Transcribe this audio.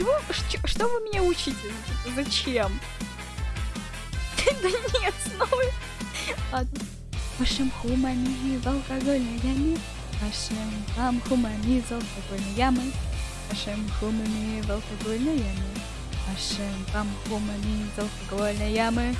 чего? Что вы меня учите? Зачем? Да нет, снова. Ладно. Вашим хумани в алкогольной яме. Вашим вам хумани в алкогольной ямы. Вашим хумани в алкогольной яме. Вашим вам хумани в алкогольной ямы.